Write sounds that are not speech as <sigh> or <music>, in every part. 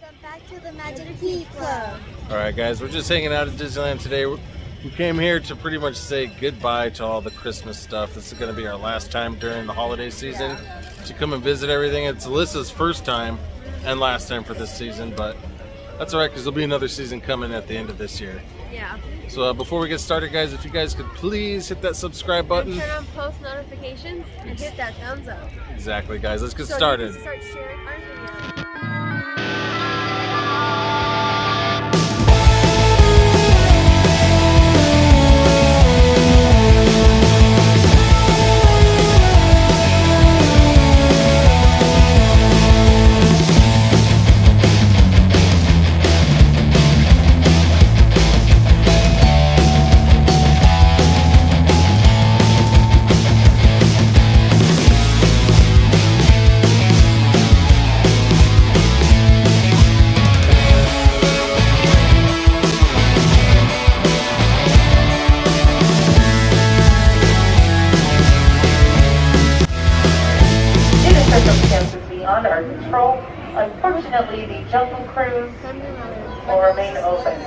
Welcome back to the Magic Key Club. All right, guys, we're just hanging out at Disneyland today. We came here to pretty much say goodbye to all the Christmas stuff. This is going to be our last time during the holiday season to come and visit everything. It's Alyssa's first time and last time for this season, but that's all right because there'll be another season coming at the end of this year. Yeah. So uh, before we get started, guys, if you guys could please hit that subscribe button. Turn on post notifications and hit that thumbs up. Exactly, guys. Let's get So you started. Unfortunately, the Jungle Cruise will remain open.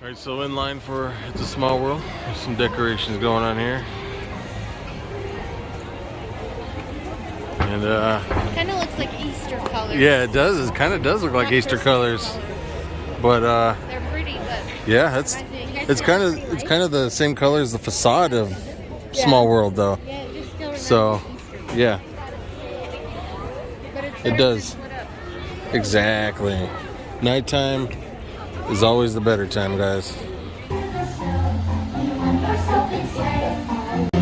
All right, so in line for It's a Small World. There's some decorations going on here. And uh, Kind of looks like Easter colors. yeah, it does. It kind of does look like Not Easter Christmas. colors. But uh, They're pretty, but yeah, it's it's kind of it's kind of the same color as the facade of Small World, though. yeah, it just still So, Easter. yeah, But it's it does. to split up. exactly. Nighttime is always the better time, guys.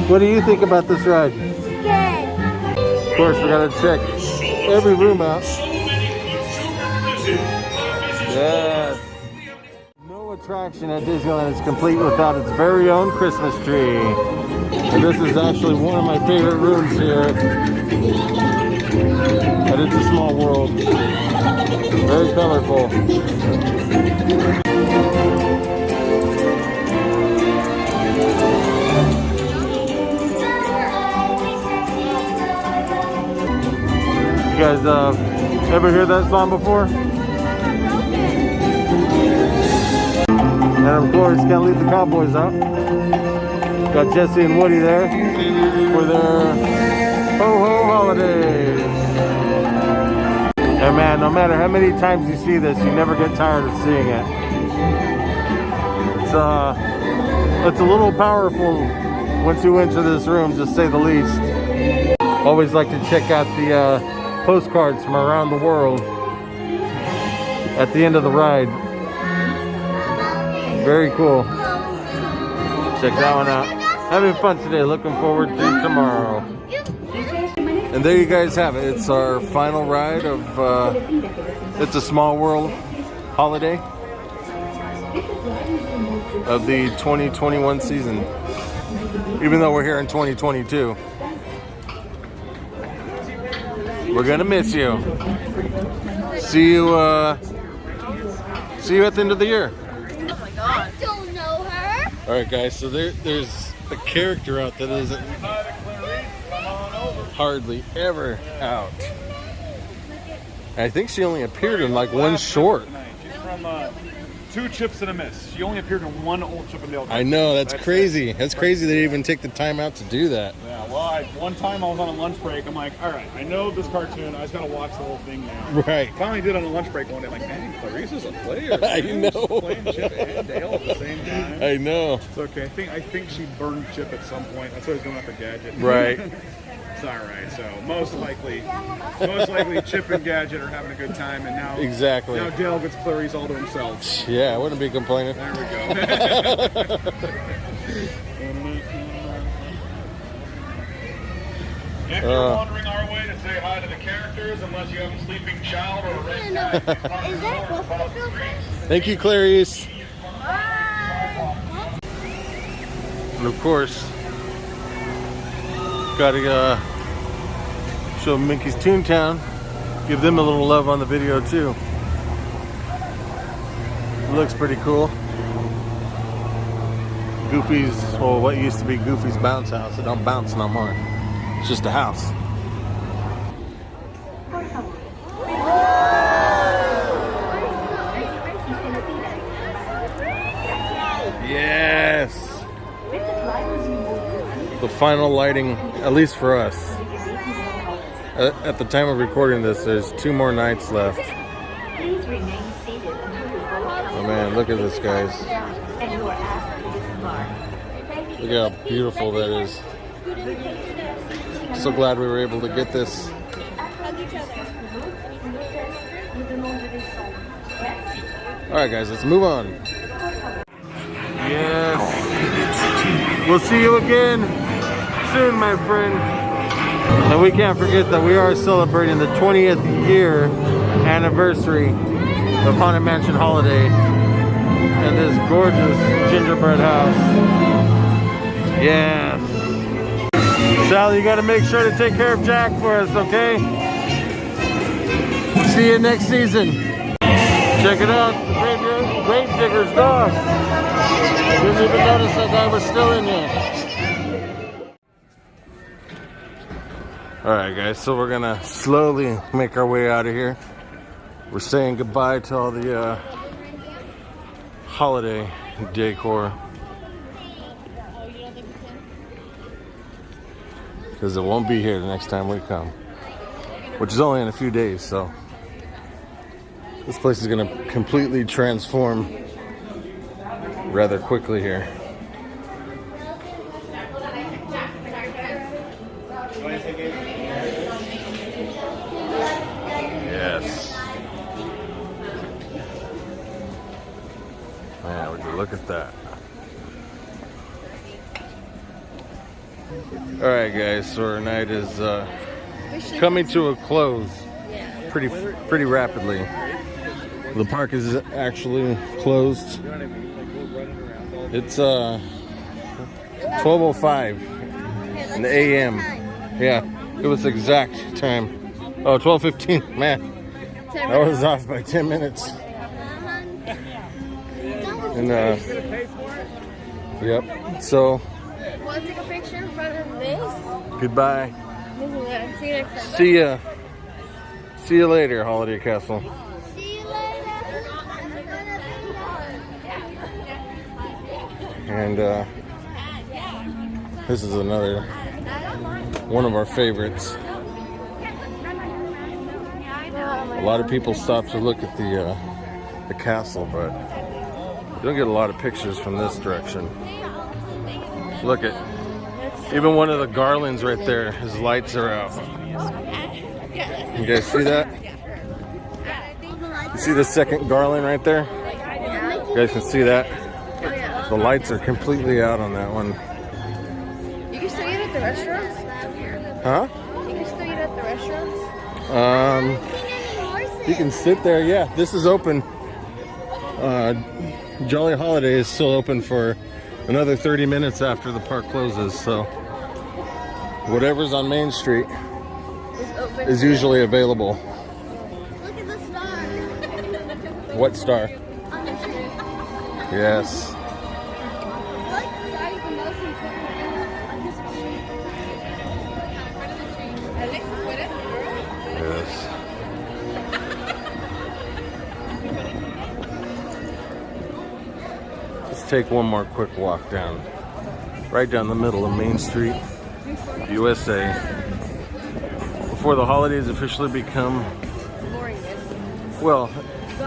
What do you think about this ride? Course, we gotta check every room out. Yes. No attraction at Disneyland is complete without its very own Christmas tree. And this is actually one of my favorite rooms here. But it's a small world. Very colorful. Guys uh, ever hear that song before? And of course, can't leave the Cowboys out. Got Jesse and Woody there for their ho ho holidays. And man, no matter how many times you see this, you never get tired of seeing it. It's uh, it's a little powerful once you enter this room, to say the least. Always like to check out the uh, postcards from around the world at the end of the ride. Very cool. Check that one out. Having fun today. Looking forward to tomorrow. And there you guys have it. It's our final ride of uh, It's a Small World holiday of the 2021 season. Even though we're here in 2022. We're gonna miss you. See you uh see you at the end of the year. I don't know her. All right, guys. So there, there's a character out that isn't hardly ever out. I think she only appeared in like one short. She's from uh, Two Chips and a Miss. She only appeared in one Old Chip and Dale. I know that's, That's crazy. That's crazy they even take the time out to do that. Yeah, well, I, one time I was on a lunch break. I'm like, all right, I know this cartoon. I just gotta watch the whole thing now. Right. Finally did on a lunch break one day. Like, man, Clarice is a player. <laughs> I man. know. She's playing Chip and Dale at the same <laughs> time. I know. It's okay. I think I think she burned Chip at some point. That's why he's going after Gadget. Right. <laughs> it's all right. So most likely, most likely, Chip and Gadget are having a good time, and now Exactly. now Dale gets Clarice all to himself. Yeah, I wouldn't be complaining. There we go. If you're Uh. wandering our way to say hi to the characters, unless you have a sleeping child or a red Is that Buffalo Bill Friends? Thank you, Clarice. And of course, gotta uh, show Mickey's Toontown. Give them a little love on the video too. looks pretty cool. Goofy's, well, what used to be Goofy's bounce house. It don't bounce no more. It's just a house. Yes. The final lighting, at least for us. At the time of recording this, there's two more nights left. Oh man, look at this, guys. Look how beautiful that is. So glad we were able to get this. All right, guys, let's move on. Yes. We'll see you again soon, my friend. And we can't forget that we are celebrating the 20th year anniversary of Haunted Mansion Holiday and this gorgeous gingerbread house. Yes. Sally, you got to make sure to take care of Jack for us, okay? See you next season. Check it out, the grave, grave digger's dog. Didn't even notice that guy was still in there. All right, guys, so we're gonna slowly make our way out of here. We're saying goodbye to all the uh, holiday decor. Because it won't be here the next time we come. Which is only in a few days, so. This place is gonna completely transform rather quickly here. Yes. Man, would you look at that? All right, guys. So our night is uh, coming to a close pretty pretty rapidly. The park is actually closed. It's uh 12:05 in the a.m. Yeah, it was exact time. Oh, 12:15. <laughs> Man, that was off by 10 minutes. And uh, yep. So Want to take a picture in front of this? goodbye. This is it. See you next time. See ya. See you later, Holiday Castle. See you later. I'm gonna be And uh, this is another one of our favorites. A lot of people stop to look at the uh, the castle, but you don't get a lot of pictures from this direction. Look at even one of the garlands right there. His lights are out. You guys see that? You see the second garland right there? You guys can see that. The lights are completely out on that one. You can still eat at the restaurants? Huh? You can still eat at the restaurants? Um, you can sit there. Yeah, this is open. Uh, Jolly Holiday is still open for another 30 minutes after the park closes. So whatever's on Main Street is usually available. Look at the star <laughs> What star? on the tree. Yes. Look, take one more quick walk down. Right down the middle of Main Street, USA. Before the holidays officially become, well,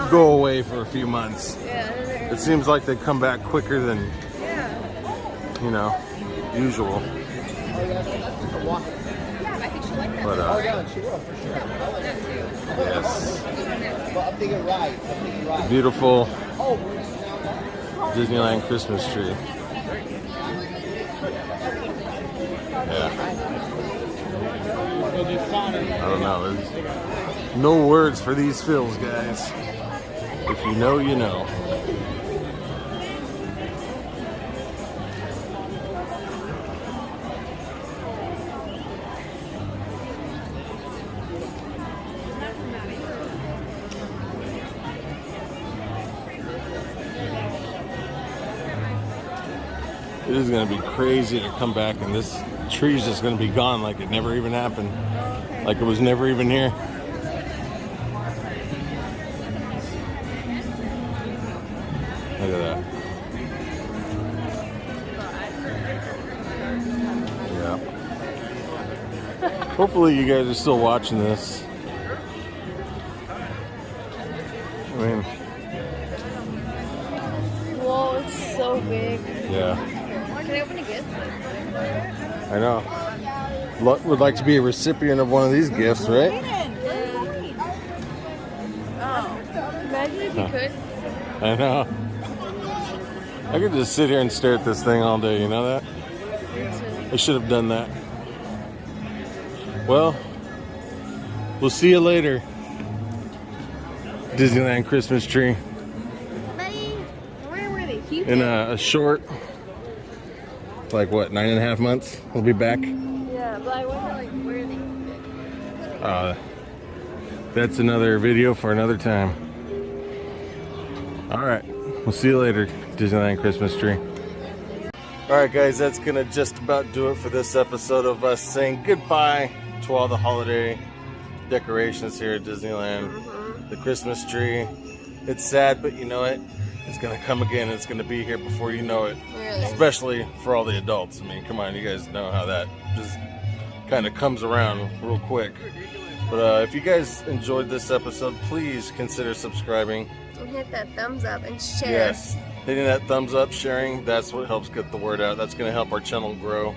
go away for a few months. It seems like they come back quicker than, you know, usual. But, uh, yes. Beautiful Disneyland Christmas tree. Yeah. I don't know. There's no words for these fills, guys. If you know, you know. It is gonna be crazy to come back and this tree's just gonna be gone like it never even happened. Like it was never even here. Look at that. Yeah. Hopefully you guys are still watching this. Would like to be a recipient of one of these gifts, right? Oh, imagine if you could. I know. I could just sit here and stare at this thing all day, you know that? I should have done that. Well, we'll see you later. Disneyland Christmas tree Bye. Where were they? In a, a short, like what, nine and a half months? We'll be back. Yeah, but I wonder like where they. Uh, that's another video for another time. All right, we'll see you later, Disneyland Christmas tree. All right, guys, that's gonna just about do it for this episode of us saying goodbye to all the holiday decorations here at Disneyland. The Christmas tree. It's sad, but you know what? It's gonna come again. It's gonna be here before you know it. Really? Especially for all the adults. I mean, come on, you guys know how that just kind of comes around real quick. But uh, if you guys enjoyed this episode, please consider subscribing. And hit that thumbs up and share. Yes, hitting that thumbs up, sharing, that's what helps get the word out. That's going to help our channel grow.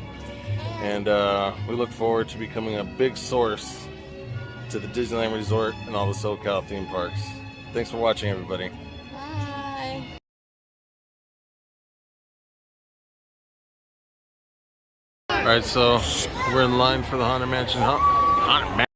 And uh, we look forward to becoming a big source to the Disneyland Resort and all the SoCal theme parks. Thanks for watching, everybody. All right, so we're in line for the Haunted Mansion. Haunted Mansion.